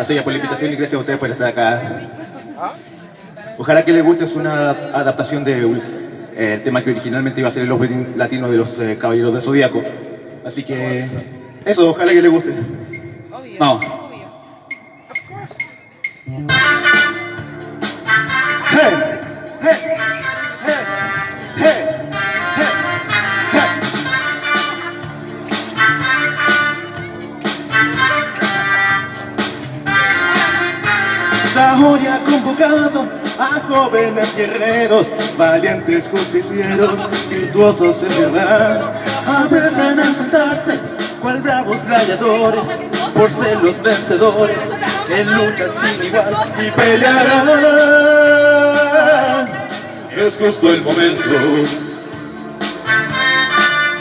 Así ya por la invitación y gracias a ustedes por estar acá. Ojalá que les guste, es una adaptación del de, tema que originalmente iba a ser el opening latino de los eh, Caballeros de Zodíaco. Así que eso, ojalá que les guste. Vamos. Sahori ha convocado a jóvenes guerreros, valientes justicieros, virtuosos en verdad. Aprendan a enfrentarse cual bravos gladiadores, por ser los vencedores en lucha sin igual y pelearán. Es justo el momento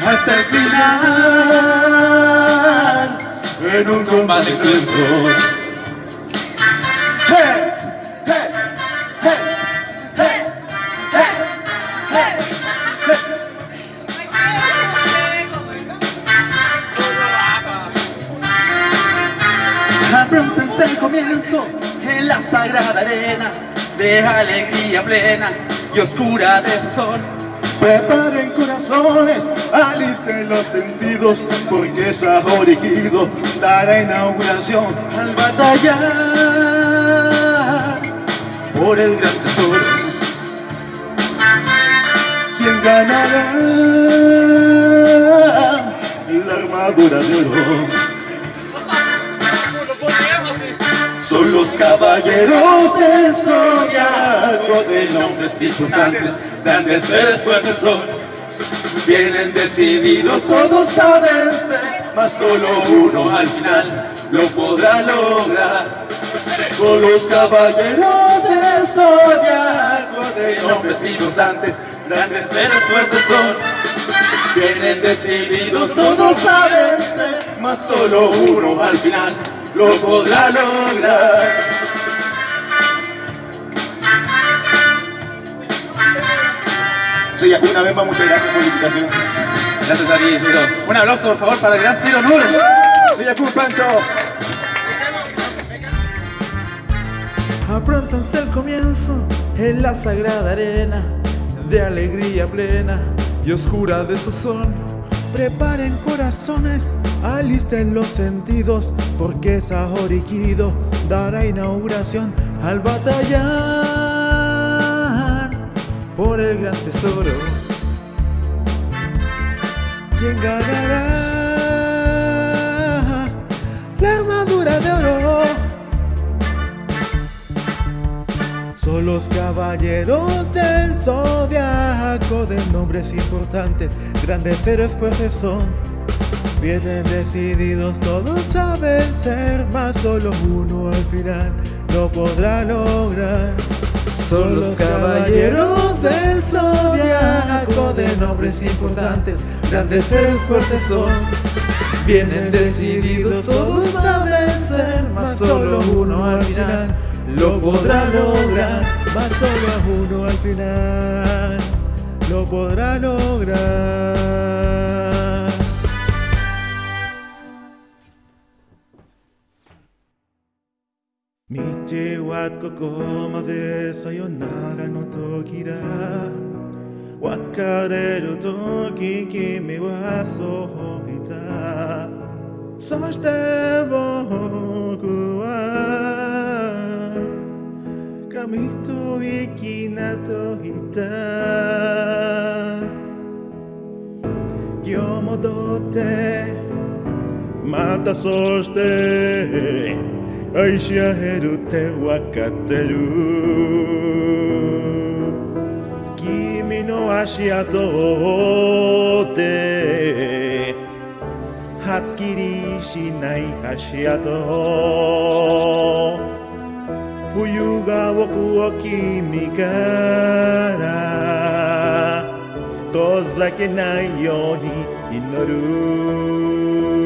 hasta el final en un combate cruento. Sagrada arena de alegría plena y oscura de sazón. Preparen corazones, alisten los sentidos, porque Sahori Kido dará inauguración al batallar por el gran tesoro. ¿Quién ganará la armadura de oro? Caballeros del zodiaco de nombres importantes, grandes seres fuertes son. Vienen decididos todos a vencer, mas solo uno al final lo podrá lograr. Son los caballeros del zodiaco de nombres importantes, grandes seres fuertes son. Vienen decididos todos a vencer, mas solo uno al final lo podrá lograr. Sí, una vez más, muchas gracias por la invitación. Gracias a ti, Ciro. Un aplauso, por favor, para el gran Ciro Nur. Sí, Pancho. Apróntanse el comienzo en la sagrada arena de alegría plena y oscura de sazón. Preparen corazones, alisten los sentidos, porque Sahori Kido dará inauguración al batallar por el gran tesoro. ¿Quién ganará la armadura de oro? Son los caballeros del zodiaco de nombres importantes, grandes héroes fuertes son. Vienen decididos todos a vencer, mas solo uno al final lo podrá lograr. Son los caballeros del zodiaco de nombres importantes, grandes héroes fuertes son. Vienen decididos todos a vencer, mas solo uno al final lo podrá lograr, mas solo uno al final lo podrá lograr. 日はここまでさよならの時だ。別れる時君はそう言った。そして僕は髪と息なといた。今日戻って。またそして愛し合えるってわかってる。君の足跡を追ってはっきりしない足跡冬が僕を君から遠ざけないように祈る。